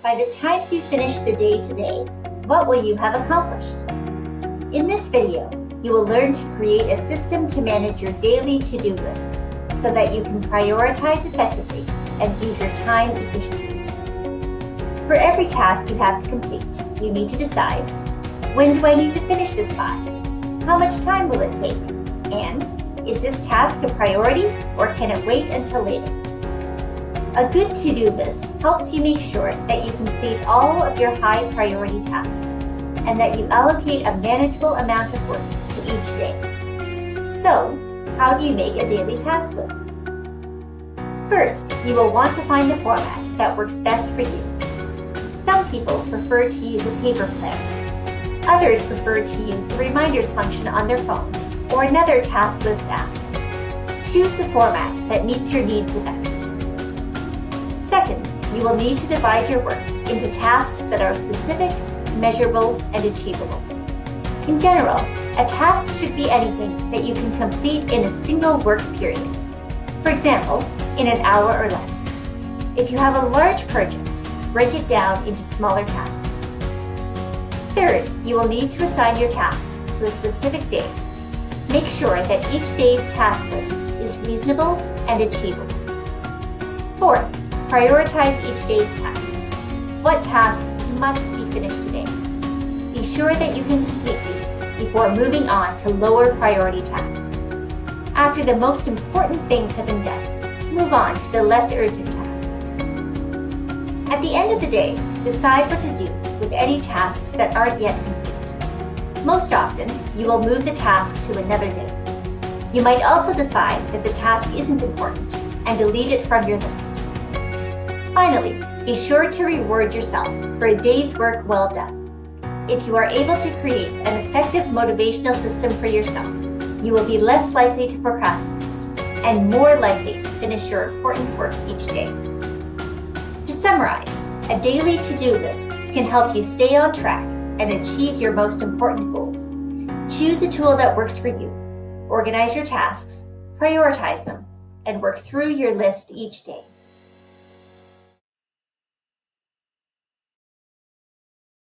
By the time you finish the day today, what will you have accomplished? In this video, you will learn to create a system to manage your daily to-do list so that you can prioritize effectively and use your time efficiently. For every task you have to complete, you need to decide, when do I need to finish this by? How much time will it take? And is this task a priority or can it wait until later? A good to-do list helps you make sure that you complete all of your high priority tasks and that you allocate a manageable amount of work to each day. So, how do you make a daily task list? First, you will want to find the format that works best for you. Some people prefer to use a paper planner. Others prefer to use the reminders function on their phone or another task list app. Choose the format that meets your needs the best. Second, you will need to divide your work into tasks that are specific, measurable, and achievable. In general, a task should be anything that you can complete in a single work period. For example, in an hour or less. If you have a large project, break it down into smaller tasks. Third, you will need to assign your tasks to a specific day. Make sure that each day's task list is reasonable and achievable. Fourth, Prioritize each day's tasks. What tasks must be finished today? Be sure that you can complete these before moving on to lower priority tasks. After the most important things have been done, move on to the less urgent tasks. At the end of the day, decide what to do with any tasks that aren't yet complete. Most often, you will move the task to another day. You might also decide that the task isn't important and delete it from your list. Finally, be sure to reward yourself for a day's work well done. If you are able to create an effective motivational system for yourself, you will be less likely to procrastinate and more likely to finish your important work each day. To summarize, a daily to-do list can help you stay on track and achieve your most important goals. Choose a tool that works for you. Organize your tasks, prioritize them, and work through your list each day.